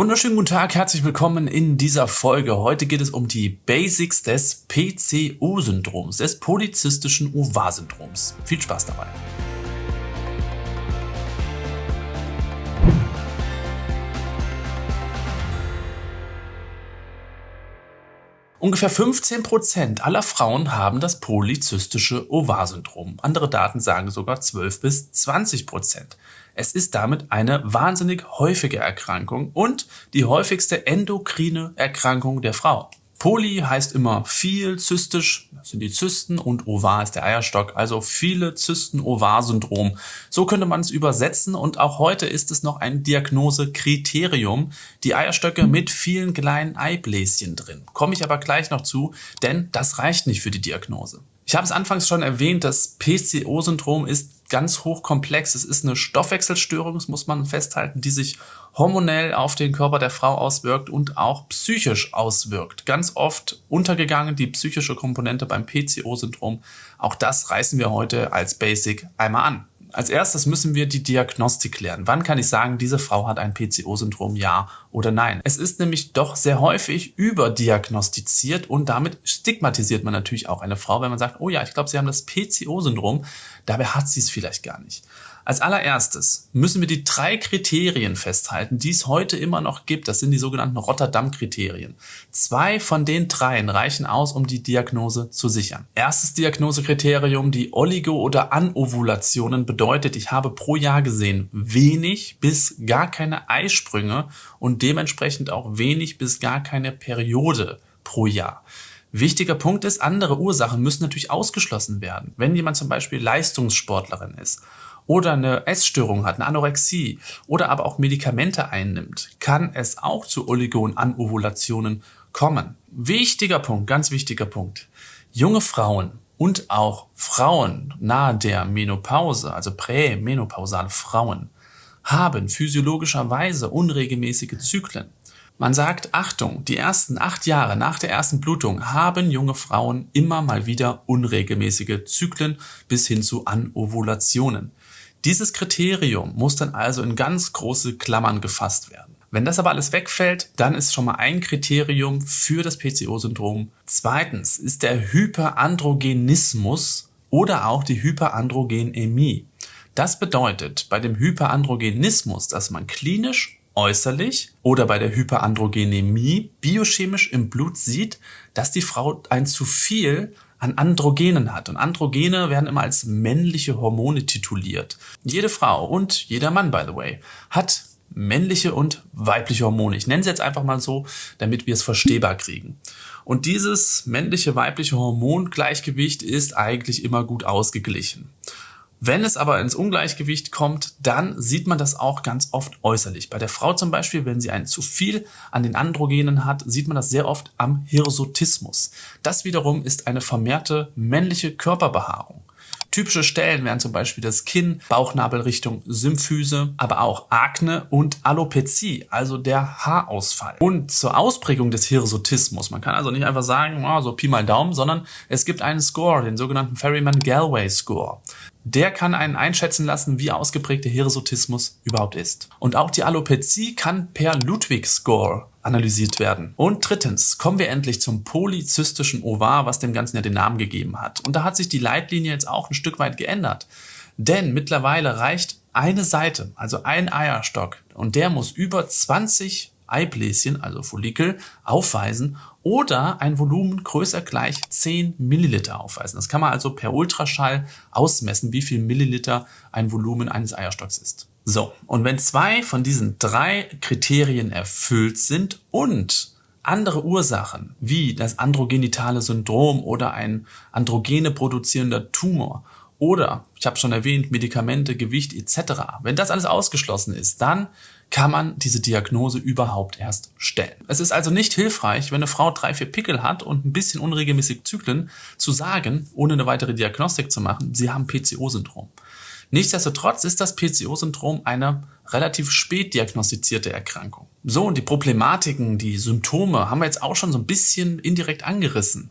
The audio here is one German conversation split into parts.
Wunderschönen guten Tag, herzlich willkommen in dieser Folge. Heute geht es um die Basics des PCO-Syndroms, des polyzystischen Ovar-Syndroms. Viel Spaß dabei. Ungefähr 15% aller Frauen haben das polyzystische Ovar-Syndrom. Andere Daten sagen sogar 12 bis 20%. Es ist damit eine wahnsinnig häufige Erkrankung und die häufigste endokrine Erkrankung der Frau. Poly heißt immer viel, zystisch das sind die Zysten und Ovar ist der Eierstock, also viele Zysten-Ovar-Syndrom. So könnte man es übersetzen und auch heute ist es noch ein Diagnosekriterium, die Eierstöcke mit vielen kleinen Eibläschen drin. Komme ich aber gleich noch zu, denn das reicht nicht für die Diagnose. Ich habe es anfangs schon erwähnt, das PCO-Syndrom ist ganz hochkomplex. Es ist eine Stoffwechselstörung, das muss man festhalten, die sich hormonell auf den Körper der Frau auswirkt und auch psychisch auswirkt. Ganz oft untergegangen die psychische Komponente beim PCO-Syndrom. Auch das reißen wir heute als Basic einmal an. Als erstes müssen wir die Diagnostik klären. Wann kann ich sagen, diese Frau hat ein PCO-Syndrom, ja oder nein? Es ist nämlich doch sehr häufig überdiagnostiziert und damit stigmatisiert man natürlich auch eine Frau, wenn man sagt, oh ja, ich glaube, sie haben das PCO-Syndrom, dabei hat sie es vielleicht gar nicht. Als allererstes müssen wir die drei Kriterien festhalten, die es heute immer noch gibt. Das sind die sogenannten Rotterdam-Kriterien. Zwei von den dreien reichen aus, um die Diagnose zu sichern. Erstes Diagnosekriterium, die Oligo- oder Anovulationen bedeutet, ich habe pro Jahr gesehen wenig bis gar keine Eisprünge und dementsprechend auch wenig bis gar keine Periode pro Jahr. Wichtiger Punkt ist, andere Ursachen müssen natürlich ausgeschlossen werden. Wenn jemand zum Beispiel Leistungssportlerin ist oder eine Essstörung hat, eine Anorexie oder aber auch Medikamente einnimmt, kann es auch zu Oligon-Anovulationen kommen. Wichtiger Punkt, ganz wichtiger Punkt. Junge Frauen und auch Frauen nahe der Menopause, also prämenopausale Frauen, haben physiologischerweise unregelmäßige Zyklen. Man sagt, Achtung, die ersten acht Jahre nach der ersten Blutung haben junge Frauen immer mal wieder unregelmäßige Zyklen bis hin zu Anovulationen. Dieses Kriterium muss dann also in ganz große Klammern gefasst werden. Wenn das aber alles wegfällt, dann ist schon mal ein Kriterium für das PCO-Syndrom. Zweitens ist der Hyperandrogenismus oder auch die Hyperandrogenämie. Das bedeutet bei dem Hyperandrogenismus, dass man klinisch äußerlich oder bei der Hyperandrogenämie biochemisch im Blut sieht, dass die Frau ein zu viel an Androgenen hat. Und Androgene werden immer als männliche Hormone tituliert. Jede Frau und jeder Mann, by the way, hat männliche und weibliche Hormone. Ich nenne sie jetzt einfach mal so, damit wir es verstehbar kriegen. Und dieses männliche, weibliche Hormongleichgewicht ist eigentlich immer gut ausgeglichen. Wenn es aber ins Ungleichgewicht kommt, dann sieht man das auch ganz oft äußerlich. Bei der Frau zum Beispiel, wenn sie ein zu viel an den Androgenen hat, sieht man das sehr oft am Hirsutismus. Das wiederum ist eine vermehrte männliche Körperbehaarung. Typische Stellen wären zum Beispiel das Kinn, Bauchnabel Richtung Symphyse, aber auch Akne und Alopezie, also der Haarausfall. Und zur Ausprägung des Hirsutismus, man kann also nicht einfach sagen, oh, so Pi mal Daumen, sondern es gibt einen Score, den sogenannten Ferryman-Galway Score. Der kann einen einschätzen lassen, wie ausgeprägt der Hirsutismus überhaupt ist. Und auch die Alopezie kann per Ludwig-Score analysiert werden. Und drittens kommen wir endlich zum polyzystischen Ovar, was dem Ganzen ja den Namen gegeben hat. Und da hat sich die Leitlinie jetzt auch ein Stück weit geändert. Denn mittlerweile reicht eine Seite, also ein Eierstock, und der muss über 20 Eibläschen, also Follikel, aufweisen oder ein Volumen größer gleich 10 Milliliter aufweisen. Das kann man also per Ultraschall ausmessen, wie viel Milliliter ein Volumen eines Eierstocks ist. So, und wenn zwei von diesen drei Kriterien erfüllt sind und andere Ursachen wie das androgenitale Syndrom oder ein androgene produzierender Tumor oder, ich habe schon erwähnt, Medikamente, Gewicht etc., wenn das alles ausgeschlossen ist, dann kann man diese Diagnose überhaupt erst stellen. Es ist also nicht hilfreich, wenn eine Frau drei, vier Pickel hat und ein bisschen unregelmäßig Zyklen, zu sagen, ohne eine weitere Diagnostik zu machen, sie haben PCO-Syndrom. Nichtsdestotrotz ist das PCO-Syndrom eine relativ spät diagnostizierte Erkrankung. So, und die Problematiken, die Symptome haben wir jetzt auch schon so ein bisschen indirekt angerissen.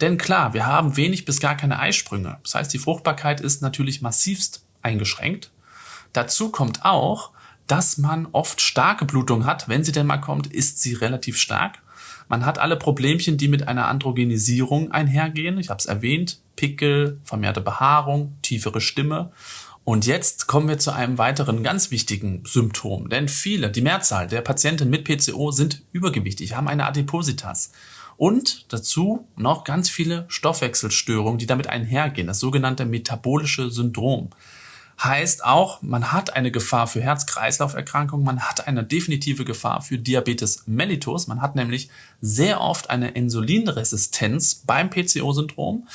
Denn klar, wir haben wenig bis gar keine Eisprünge. Das heißt, die Fruchtbarkeit ist natürlich massivst eingeschränkt. Dazu kommt auch, dass man oft starke Blutung hat. Wenn sie denn mal kommt, ist sie relativ stark. Man hat alle Problemchen, die mit einer Androgenisierung einhergehen. Ich habe es erwähnt. Pickel, vermehrte Behaarung, tiefere Stimme. Und jetzt kommen wir zu einem weiteren ganz wichtigen Symptom. Denn viele, die Mehrzahl der Patienten mit PCO sind übergewichtig, haben eine Adipositas. Und dazu noch ganz viele Stoffwechselstörungen, die damit einhergehen. Das sogenannte metabolische Syndrom heißt auch, man hat eine Gefahr für Herz-Kreislauf-Erkrankungen, man hat eine definitive Gefahr für Diabetes mellitus, man hat nämlich sehr oft eine Insulinresistenz beim PCO-Syndrom.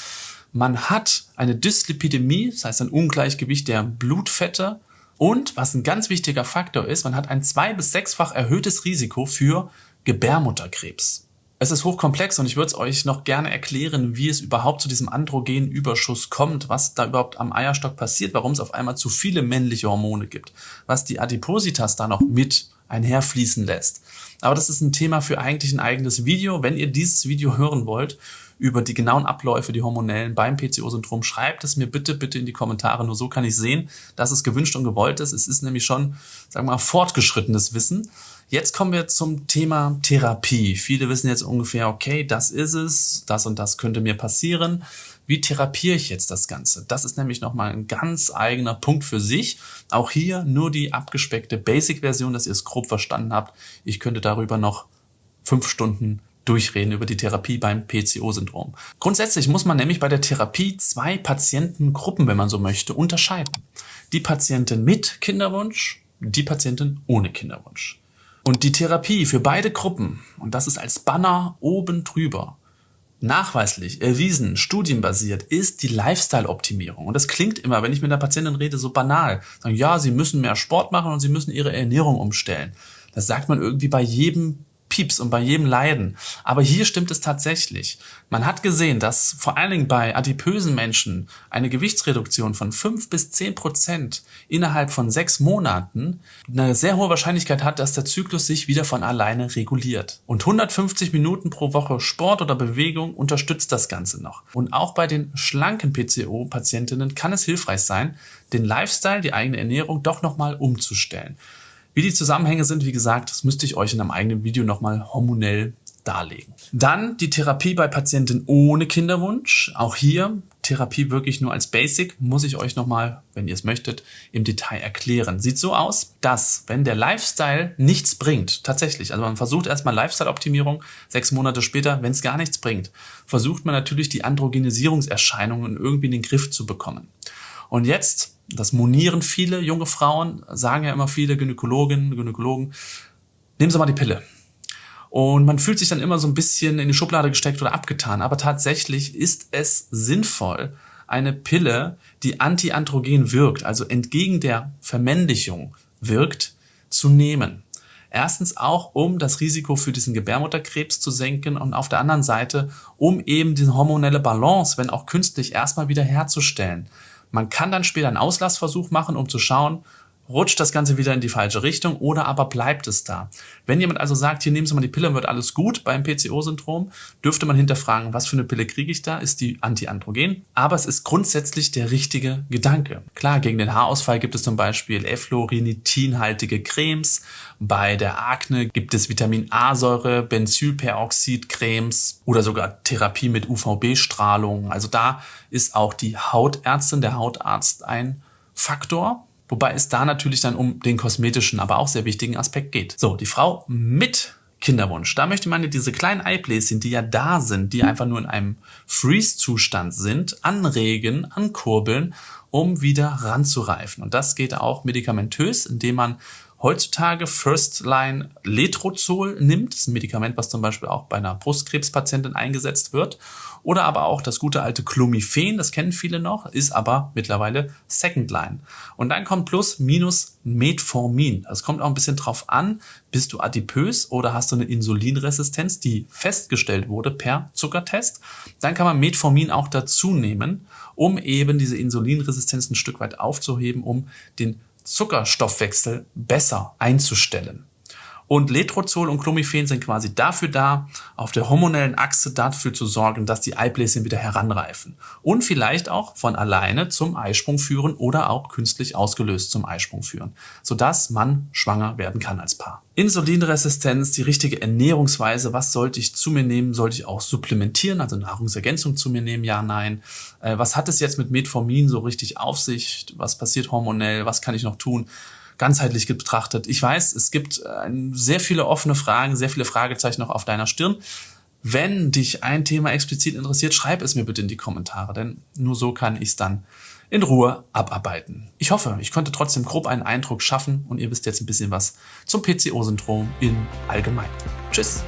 Man hat eine Dyslipidemie, das heißt ein Ungleichgewicht der Blutfette. Und was ein ganz wichtiger Faktor ist, man hat ein zwei- bis sechsfach erhöhtes Risiko für Gebärmutterkrebs. Es ist hochkomplex und ich würde es euch noch gerne erklären, wie es überhaupt zu diesem Androgenüberschuss kommt, was da überhaupt am Eierstock passiert, warum es auf einmal zu viele männliche Hormone gibt, was die Adipositas da noch mit einherfließen lässt. Aber das ist ein Thema für eigentlich ein eigenes Video. Wenn ihr dieses Video hören wollt, über die genauen Abläufe, die hormonellen beim PCO-Syndrom, schreibt es mir bitte, bitte in die Kommentare. Nur so kann ich sehen, dass es gewünscht und gewollt ist. Es ist nämlich schon, sagen wir mal, fortgeschrittenes Wissen. Jetzt kommen wir zum Thema Therapie. Viele wissen jetzt ungefähr, okay, das ist es, das und das könnte mir passieren. Wie therapiere ich jetzt das Ganze? Das ist nämlich nochmal ein ganz eigener Punkt für sich. Auch hier nur die abgespeckte Basic-Version, dass ihr es grob verstanden habt. Ich könnte darüber noch fünf Stunden durchreden über die Therapie beim PCO-Syndrom. Grundsätzlich muss man nämlich bei der Therapie zwei Patientengruppen, wenn man so möchte, unterscheiden. Die Patienten mit Kinderwunsch, die Patienten ohne Kinderwunsch. Und die Therapie für beide Gruppen, und das ist als Banner oben drüber, nachweislich, erwiesen, studienbasiert, ist die Lifestyle-Optimierung. Und das klingt immer, wenn ich mit einer Patientin rede, so banal. Sagen, ja, sie müssen mehr Sport machen und sie müssen ihre Ernährung umstellen. Das sagt man irgendwie bei jedem Pieps und bei jedem Leiden. Aber hier stimmt es tatsächlich. Man hat gesehen, dass vor allen Dingen bei adipösen Menschen eine Gewichtsreduktion von fünf bis zehn Prozent innerhalb von sechs Monaten eine sehr hohe Wahrscheinlichkeit hat, dass der Zyklus sich wieder von alleine reguliert. Und 150 Minuten pro Woche Sport oder Bewegung unterstützt das Ganze noch. Und auch bei den schlanken PCO-Patientinnen kann es hilfreich sein, den Lifestyle, die eigene Ernährung doch nochmal umzustellen. Wie die Zusammenhänge sind, wie gesagt, das müsste ich euch in einem eigenen Video nochmal hormonell darlegen. Dann die Therapie bei Patienten ohne Kinderwunsch. Auch hier Therapie wirklich nur als Basic, muss ich euch nochmal, wenn ihr es möchtet, im Detail erklären. Sieht so aus, dass wenn der Lifestyle nichts bringt, tatsächlich, also man versucht erstmal Lifestyle-Optimierung, sechs Monate später, wenn es gar nichts bringt, versucht man natürlich die Androgenisierungserscheinungen irgendwie in den Griff zu bekommen. Und jetzt das monieren viele junge Frauen, sagen ja immer viele Gynäkologinnen, Gynäkologen, nehmen Sie mal die Pille. Und man fühlt sich dann immer so ein bisschen in die Schublade gesteckt oder abgetan. Aber tatsächlich ist es sinnvoll, eine Pille, die antiandrogen wirkt, also entgegen der Vermännlichung wirkt, zu nehmen. Erstens auch, um das Risiko für diesen Gebärmutterkrebs zu senken und auf der anderen Seite, um eben diese hormonelle Balance, wenn auch künstlich, erstmal wieder herzustellen. Man kann dann später einen Auslassversuch machen, um zu schauen, rutscht das Ganze wieder in die falsche Richtung oder aber bleibt es da. Wenn jemand also sagt, hier nehmen Sie mal die Pille, wird alles gut beim PCO-Syndrom, dürfte man hinterfragen, was für eine Pille kriege ich da? Ist die antiandrogen? Aber es ist grundsätzlich der richtige Gedanke. Klar, gegen den Haarausfall gibt es zum Beispiel Efflorinitinhaltige Cremes. Bei der Akne gibt es Vitamin A-Säure, Benzylperoxid-Cremes oder sogar Therapie mit UVB-Strahlung. Also da ist auch die Hautärztin, der Hautarzt ein Faktor. Wobei es da natürlich dann um den kosmetischen, aber auch sehr wichtigen Aspekt geht. So, die Frau mit Kinderwunsch. Da möchte man diese kleinen Eibläschen, die ja da sind, die einfach nur in einem Freeze-Zustand sind, anregen, ankurbeln, um wieder ranzureifen. Und das geht auch medikamentös, indem man heutzutage First Line Letrozol nimmt. Das ist ein Medikament, was zum Beispiel auch bei einer Brustkrebspatientin eingesetzt wird. Oder aber auch das gute alte Clomiphen, das kennen viele noch, ist aber mittlerweile Second Line. Und dann kommt plus minus Metformin. Es kommt auch ein bisschen drauf an, bist du adipös oder hast du eine Insulinresistenz, die festgestellt wurde per Zuckertest. Dann kann man Metformin auch dazu nehmen, um eben diese Insulinresistenz ein Stück weit aufzuheben, um den Zuckerstoffwechsel besser einzustellen. Und Letrozol und Clomiphen sind quasi dafür da, auf der hormonellen Achse dafür zu sorgen, dass die Eibläschen wieder heranreifen. Und vielleicht auch von alleine zum Eisprung führen oder auch künstlich ausgelöst zum Eisprung führen, sodass man schwanger werden kann als Paar. Insulinresistenz, die richtige Ernährungsweise, was sollte ich zu mir nehmen, sollte ich auch supplementieren, also Nahrungsergänzung zu mir nehmen, ja, nein. Äh, was hat es jetzt mit Metformin so richtig auf sich? Was passiert hormonell? Was kann ich noch tun? Ganzheitlich betrachtet. Ich weiß, es gibt äh, sehr viele offene Fragen, sehr viele Fragezeichen noch auf deiner Stirn. Wenn dich ein Thema explizit interessiert, schreib es mir bitte in die Kommentare, denn nur so kann ich es dann in Ruhe abarbeiten. Ich hoffe, ich konnte trotzdem grob einen Eindruck schaffen und ihr wisst jetzt ein bisschen was zum PCO-Syndrom in allgemein. Tschüss!